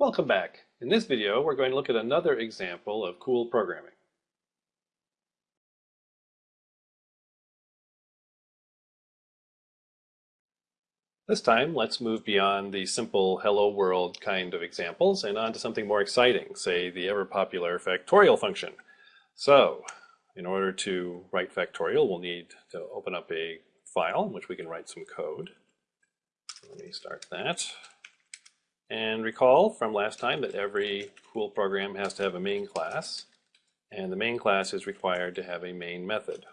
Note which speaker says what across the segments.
Speaker 1: Welcome back. In this video, we're going to look at another example of cool programming. This time, let's move beyond the simple hello world kind of examples and on to something more exciting, say the ever popular factorial function. So, in order to write factorial, we'll need to open up a file in which we can write some code. Let me start that. And recall from last time that every cool program has to have a main class, and the main class is required to have a main method.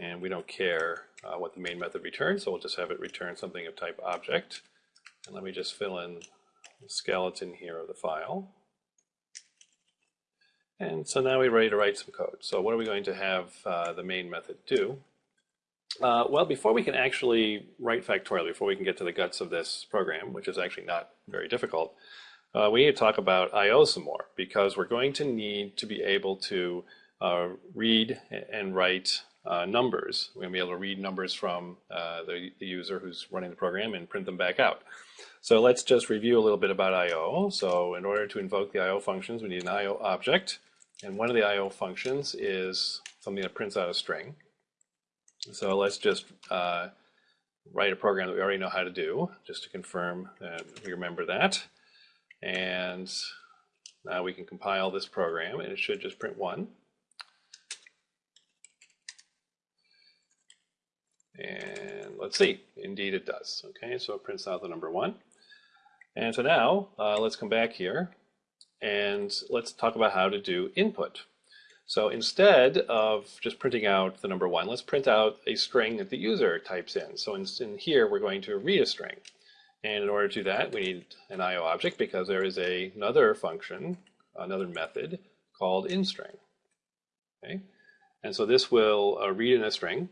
Speaker 1: And we don't care uh, what the main method returns, so we'll just have it return something of type object. And let me just fill in the skeleton here of the file. And so now we're ready to write some code. So what are we going to have uh, the main method do? Uh, well, before we can actually write factorial, before we can get to the guts of this program, which is actually not very difficult, uh, we need to talk about I.O. some more because we're going to need to be able to uh, read and write uh, numbers. We're going to be able to read numbers from uh, the, the, user who's running the program and print them back out. So let's just review a little bit about I.O. So in order to invoke the I.O. functions, we need an I.O. object. And one of the I.O. functions is something that prints out a string. So let's just uh, write a program that we already know how to do, just to confirm that we remember that. And now we can compile this program, and it should just print 1. And let's see, indeed it does. Okay, so it prints out the number 1. And so now, uh, let's come back here, and let's talk about how to do input. So instead of just printing out the number one, let's print out a string that the user types in. So in, in, here, we're going to read a string. And in order to do that, we need an IO object because there is a, another function, another method called inString. Okay? And so this will uh, read in a string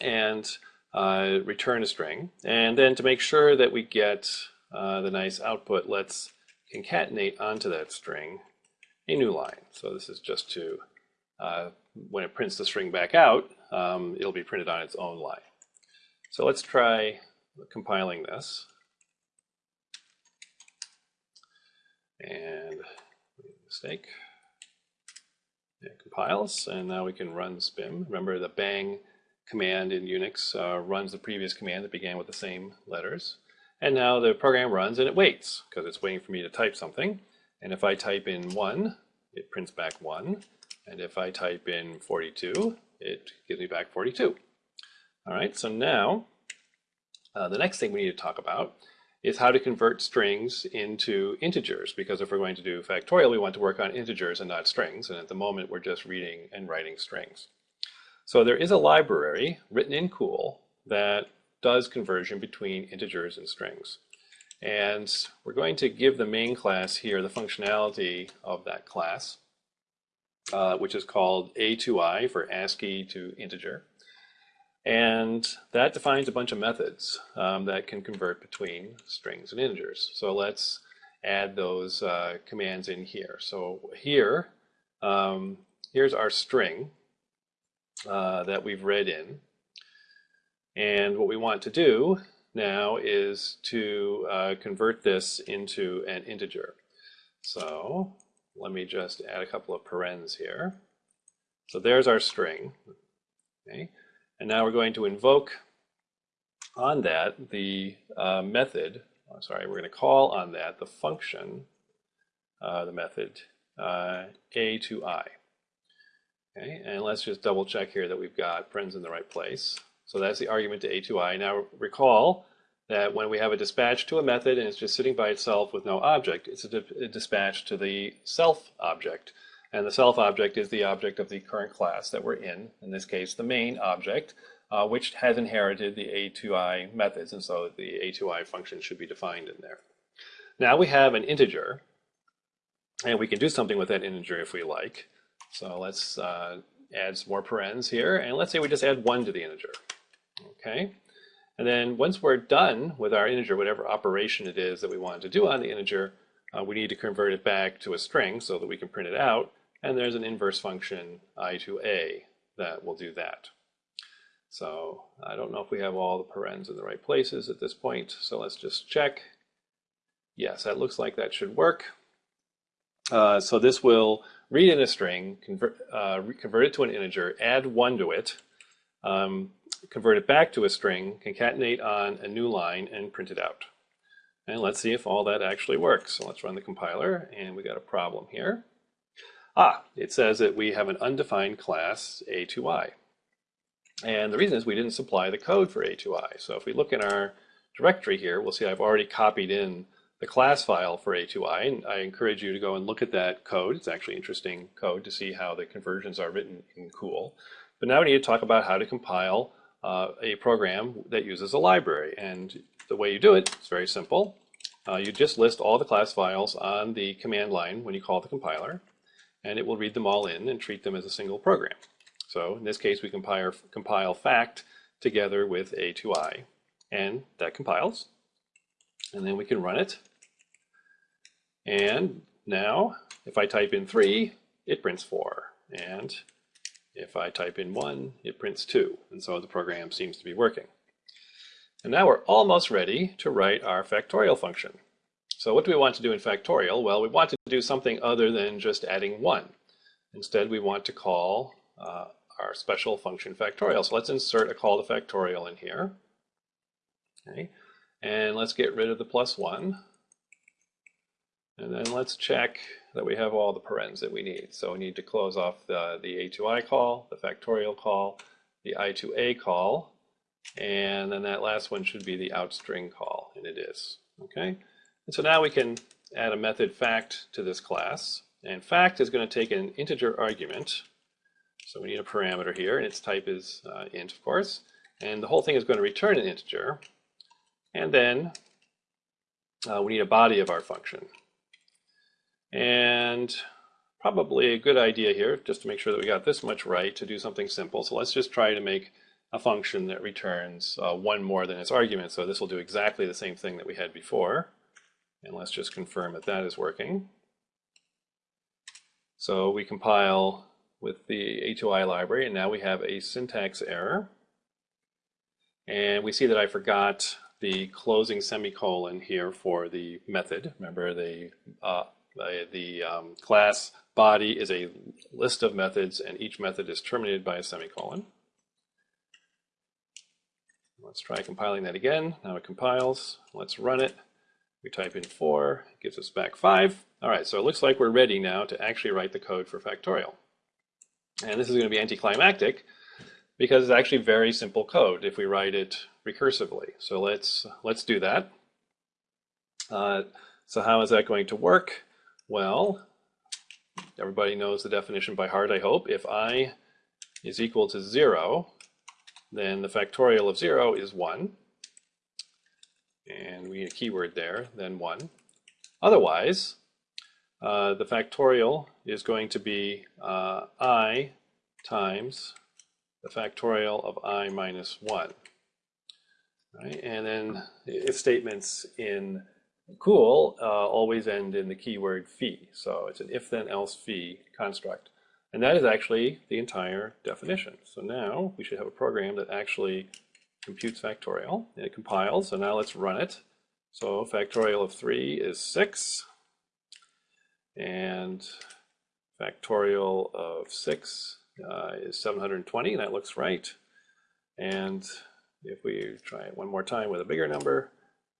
Speaker 1: and uh, return a string. And then to make sure that we get uh, the nice output, let's concatenate onto that string a new line. So this is just to, uh, when it prints the string back out, um, it'll be printed on its own line. So let's try compiling this. And mistake. It compiles, and now we can run spim. Remember the bang command in Unix uh, runs the previous command that began with the same letters. And now the program runs and it waits because it's waiting for me to type something. And if I type in 1, it prints back 1. And if I type in 42, it gives me back 42. All right, so now uh, the next thing we need to talk about is how to convert strings into integers, because if we're going to do factorial, we want to work on integers and not strings, and at the moment we're just reading and writing strings. So there is a library written in Cool that does conversion between integers and strings. And we're going to give the main class here the functionality of that class, uh, which is called A2I for ASCII to integer. And that defines a bunch of methods um, that can convert between strings and integers. So let's add those uh, commands in here. So here, um, here's our string uh, that we've read in. And what we want to do now is to uh, convert this into an integer. So let me just add a couple of parens here. So there's our string. Okay. And now we're going to invoke on that the uh, method, oh, sorry, we're going to call on that the function, uh, the method uh, a to i. Okay, and let's just double check here that we've got parens in the right place. So that's the argument to A2i. Now recall that when we have a dispatch to a method and it's just sitting by itself with no object, it's a, a dispatch to the self object. And the self object is the object of the current class that we're in, in this case the main object, uh, which has inherited the A2i methods, and so the A2i function should be defined in there. Now we have an integer, and we can do something with that integer if we like. So let's uh, add some more parens here, and let's say we just add 1 to the integer. Okay, and then once we're done with our integer, whatever operation it is that we want to do on the integer, uh, we need to convert it back to a string so that we can print it out. And there's an inverse function i to a that will do that. So I don't know if we have all the parens in the right places at this point. So let's just check. Yes, that looks like that should work. Uh, so this will read in a string, convert, uh, convert it to an integer, add one to it, um, convert it back to a string, concatenate on a new line, and print it out. And let's see if all that actually works. So let's run the compiler, and we got a problem here. Ah, it says that we have an undefined class A2i. And the reason is we didn't supply the code for A2i. So if we look in our directory here, we'll see I've already copied in the class file for A2i, and I encourage you to go and look at that code. It's actually interesting code to see how the conversions are written in Cool. But now we need to talk about how to compile uh, a program that uses a library. And the way you do it is very simple. Uh, you just list all the class files on the command line when you call the compiler, and it will read them all in and treat them as a single program. So in this case, we compile, compile fact together with A2i, and that compiles. And then we can run it. And now, if I type in 3, it prints 4. And if I type in 1, it prints 2. And so the program seems to be working. And now we're almost ready to write our factorial function. So what do we want to do in factorial? Well, we want to do something other than just adding 1. Instead, we want to call uh, our special function factorial. So let's insert a call to factorial in here. Okay. And let's get rid of the plus 1. And then let's check that we have all the parens that we need. So we need to close off the, the A2i call, the factorial call, the I2A call, and then that last one should be the outstring call, and it is. Okay, and so now we can add a method fact to this class, and fact is going to take an integer argument. So we need a parameter here, and its type is uh, int, of course, and the whole thing is going to return an integer, and then uh, we need a body of our function. And probably a good idea here, just to make sure that we got this much right, to do something simple. So let's just try to make a function that returns uh, one more than its argument. So this will do exactly the same thing that we had before. And let's just confirm that that is working. So we compile with the A2i library, and now we have a syntax error. And we see that I forgot the closing semicolon here for the method. Remember, the uh, the, the um, class body is a list of methods, and each method is terminated by a semicolon. Let's try compiling that again. Now it compiles. Let's run it. We type in 4, it gives us back 5. All right, so it looks like we're ready now to actually write the code for factorial. And this is going to be anticlimactic because it's actually very simple code if we write it recursively. So let's, let's do that. Uh, so how is that going to work? Well, everybody knows the definition by heart, I hope. If i is equal to 0, then the factorial of 0 is 1. And we need a keyword there, then 1. Otherwise, uh, the factorial is going to be uh, i times the factorial of i minus 1. Right? And then if statements in cool uh, always end in the keyword fi. So it's an if then else fi construct. And that is actually the entire definition. So now we should have a program that actually computes factorial. And it compiles, so now let's run it. So factorial of 3 is 6. And factorial of 6 uh, is 720, that looks right. And if we try it one more time with a bigger number,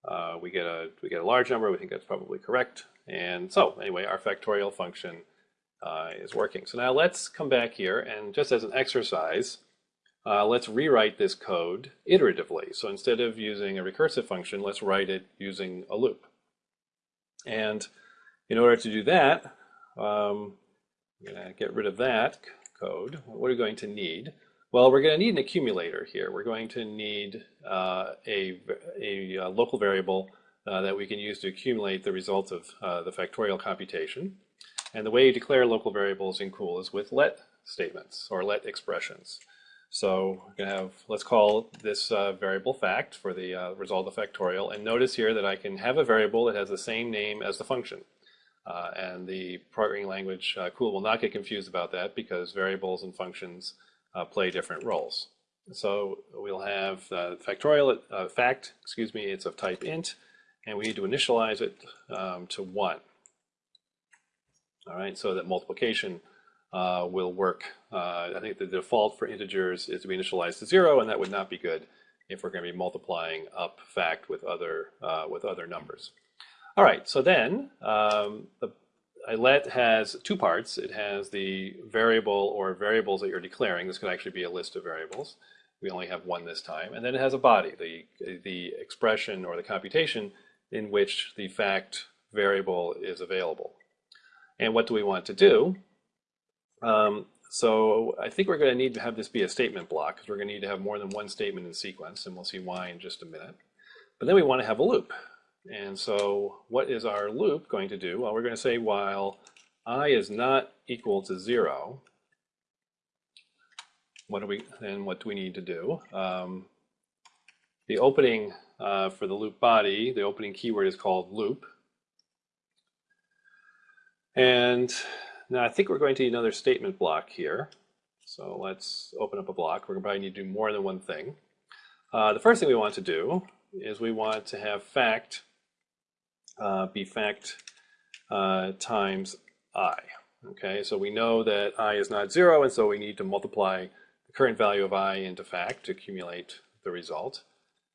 Speaker 1: uh, we get a we get a large number. We think that's probably correct. And so anyway, our factorial function uh, is working. So now let's come back here and just as an exercise, uh, let's rewrite this code iteratively. So instead of using a recursive function, let's write it using a loop. And in order to do that, um, I'm going to get rid of that code. What are we going to need? Well, we're going to need an accumulator here. We're going to need uh, a, a, a, uh, local variable uh, that we can use to accumulate the results of uh, the factorial computation. And the way you declare local variables in Cool is with let statements or let expressions. So we're going to have, let's call this uh, variable fact for the uh, result of factorial. And notice here that I can have a variable that has the same name as the function. and the programming language Cool will not get confused about that because variables and functions uh, play different roles. So we'll have uh, factorial uh, fact, excuse me, it's of type int, and we need to initialize it um, to 1. All right, so that multiplication uh, will work. Uh, I think the default for integers is to be initialized to 0, and that would not be good if we're going to be multiplying up fact with other, uh, with other numbers. All right, so then um, the a let has two parts. It has the variable or variables that you're declaring. This could actually be a list of variables. We only have one this time. And then it has a body, the, the expression or the computation in which the fact variable is available. And what do we want to do? Um, so I think we're going to need to have this be a statement block because we're going to need to have more than one statement in sequence, and we'll see why in just a minute. But then we want to have a loop. And so what is our loop going to do? Well, we're going to say while i is not equal to 0, what do we then what do we need to do? Um, the opening uh, for the loop body, the opening keyword is called loop. And now I think we're going to need another statement block here. So let's open up a block. We're going to probably need to do more than one thing. Uh, the first thing we want to do is we want to have fact uh, be fact uh, times i. Okay, so we know that i is not zero, and so we need to multiply the current value of i into fact to accumulate the result.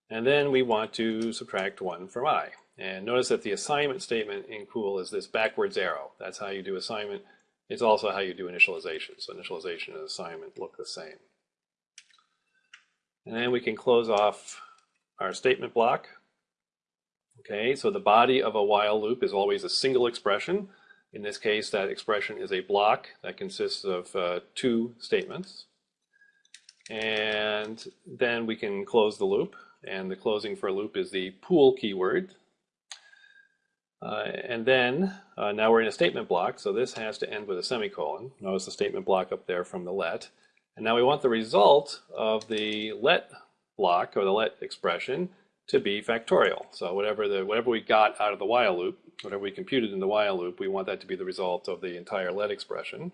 Speaker 1: And then we want to subtract 1 from i. And notice that the assignment statement in COOL is this backwards arrow. That's how you do assignment. It's also how you do initialization. So initialization and assignment look the same. And then we can close off our statement block. Okay, so the body of a while loop is always a single expression. In this case, that expression is a block that consists of uh, two statements. And then we can close the loop. And the closing for a loop is the pool keyword. Uh, and then, uh, now we're in a statement block, so this has to end with a semicolon. Notice the statement block up there from the let. And now we want the result of the let block, or the let expression, to be factorial. So whatever the whatever we got out of the while loop, whatever we computed in the while loop, we want that to be the result of the entire let expression.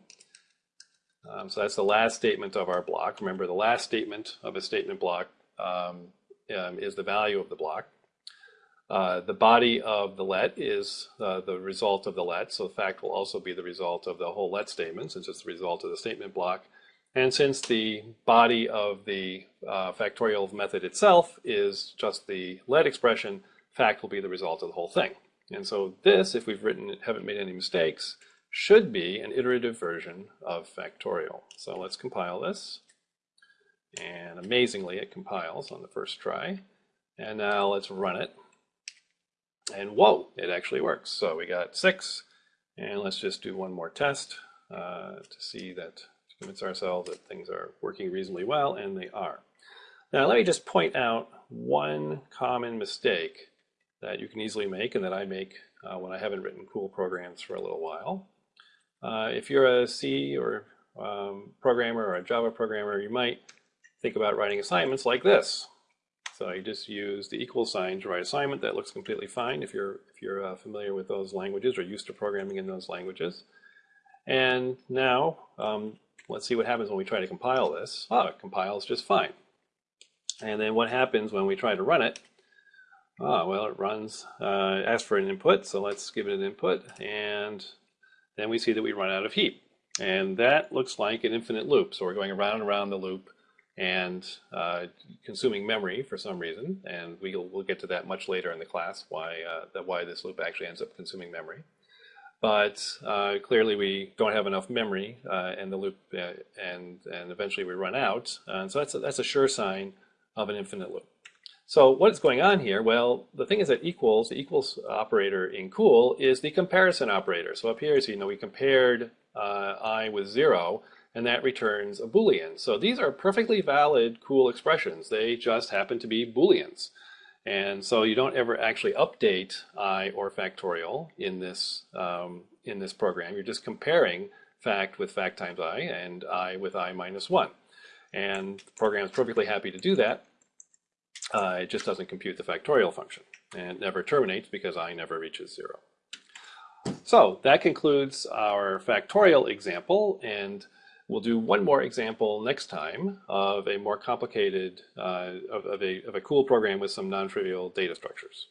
Speaker 1: Um, so that's the last statement of our block. Remember, the last statement of a statement block um, um, is the value of the block. Uh, the body of the let is uh, the result of the let, so the fact will also be the result of the whole let statement, since it's the result of the statement block. And since the body of the uh, factorial method itself is just the let expression, fact will be the result of the whole thing. And so this, if we've written it, haven't made any mistakes, should be an iterative version of factorial. So let's compile this. And amazingly, it compiles on the first try. And now let's run it. And whoa, it actually works. So we got six. And let's just do one more test uh, to see that convince ourselves that things are working reasonably well, and they are. Now let me just point out one common mistake that you can easily make and that I make uh, when I haven't written cool programs for a little while. Uh, if you're a C or um, programmer or a Java programmer, you might think about writing assignments like this. So you just use the equal sign to write assignment. That looks completely fine if you're if you're uh, familiar with those languages or used to programming in those languages. And now um, Let's see what happens when we try to compile this. Oh, it compiles just fine. And then what happens when we try to run it? Oh, well, it runs, uh, asks for an input, so let's give it an input, and then we see that we run out of heap. And that looks like an infinite loop. So we're going around and around the loop and uh, consuming memory for some reason. And we'll, we'll get to that much later in the class, why, uh, that why this loop actually ends up consuming memory but uh, clearly we don't have enough memory uh, in the loop uh, and, and eventually we run out. And so that's a, that's a sure sign of an infinite loop. So what is going on here? Well, the thing is that equals, the equals operator in cool is the comparison operator. So up here, so, you know, we compared uh, i with zero and that returns a Boolean. So these are perfectly valid cool expressions. They just happen to be Booleans. And so you don't ever actually update i or factorial in this, um, in this program. You're just comparing fact with fact times i and i with i minus 1. And the program is perfectly happy to do that. Uh, it just doesn't compute the factorial function. And never terminates because i never reaches 0. So that concludes our factorial example. And We'll do one more example next time of a more complicated, uh, of, of, a, of a cool program with some non-trivial data structures.